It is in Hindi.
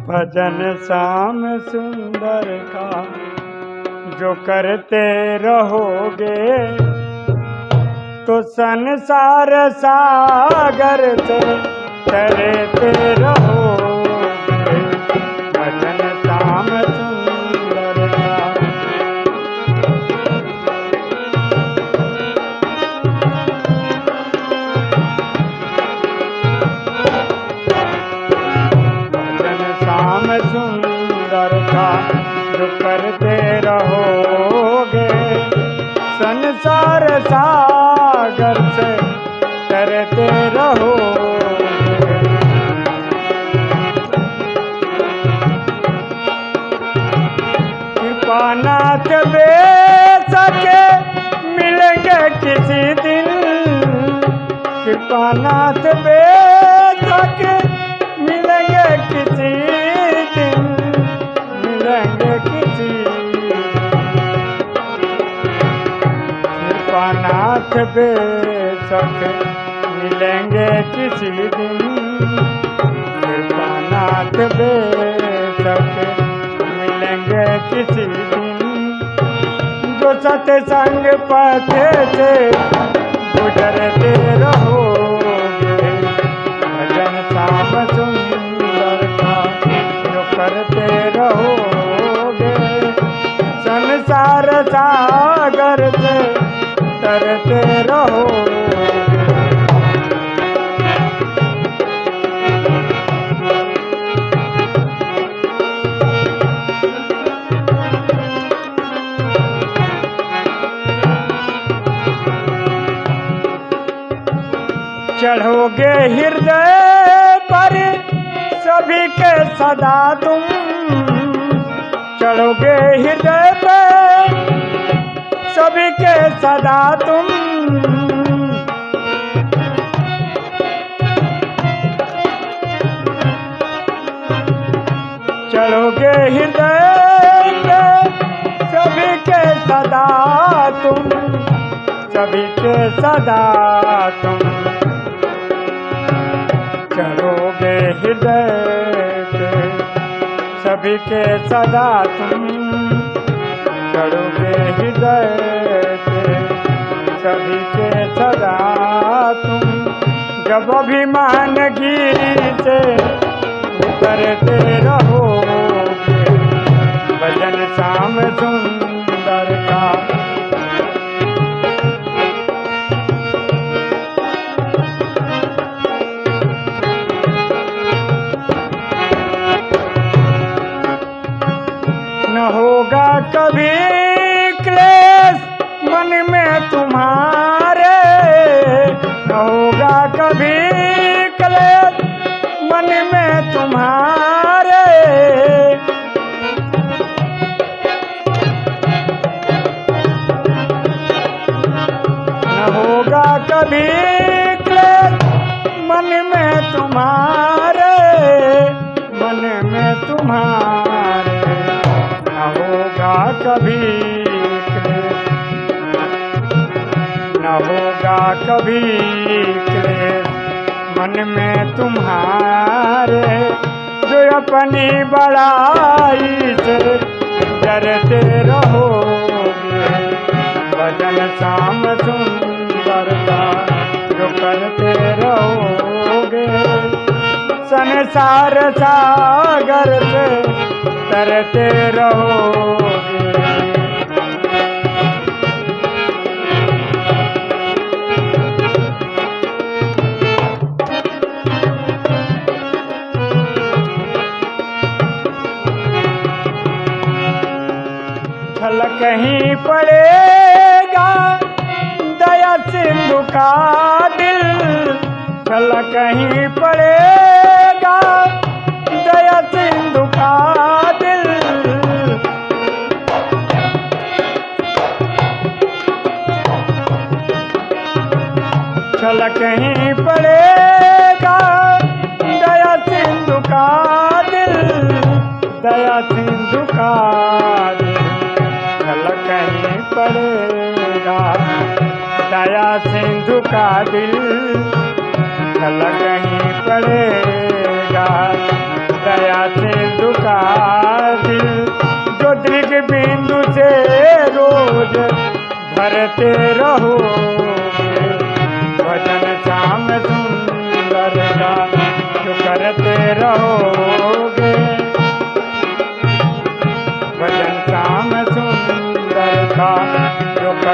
भजन श्याम सुंदर का जो करते रहोगे। तो संसार सागर से तरते रहोगे सुंदर का जो करते रहोगे। संसार सागर से करते रहोगे। कृपानाथ बे सके मिलेंगे किसी दिन। कृपानाथ बे कृपानाथ बे सके मिलेंगे किसी दिन। कृपानाथ सके मिलेंगे किसी दिन। जो सत्संग पथे से गुजरते रहोगे। भजन श्याम सुंदर का जो करते रहोगे। संसार सागर से तरते रहोगे चढ़ोगे हृदय पर सभी के सदा तुम। चढ़ोगे हृदय सभी के सदा तुम। चढ़ोगे हृदय सभी के सदा तुम। सभी के सदा तुम। चढ़ोगे हृदय सभी के सदा तुम। चढ़ोगे हृदय पे सभी के सदा तुम जब अभिमान गिरी से रहोगे। भजन श्याम सुंदर का। न होगा कभी होगा मन में तुम्हारे, मन में तुम्हारे। न होगा कभी न होगा कभी मन में तुम्हारे, जो अपनी बड़ाई से डरते रहोगे। भजन श्याम सुंदर संसार सागर से तरते रहो। कहीं पड़ेगा हिंदू का दिल झलक ही पड़ेगा। दया सिंधु का दिल जो दृग बिंदु से रोज भरते रहो। भजन श्याम सुंदर का जो करते रहो।